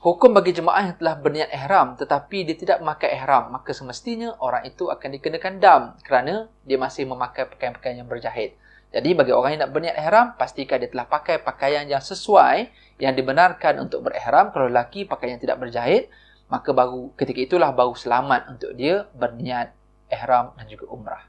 Hukum bagi jemaah yang telah berniat ihram tetapi dia tidak memakai ihram, maka semestinya orang itu akan dikenakan dam kerana dia masih memakai pakaian-pakaian yang berjahit. Jadi bagi orang yang nak berniat ihram, pastikan dia telah pakai pakaian yang sesuai yang dibenarkan untuk berihram. Kalau lelaki pakaian yang tidak berjahit, maka baru ketika itulah baru selamat untuk dia berniat ihram dan juga umrah.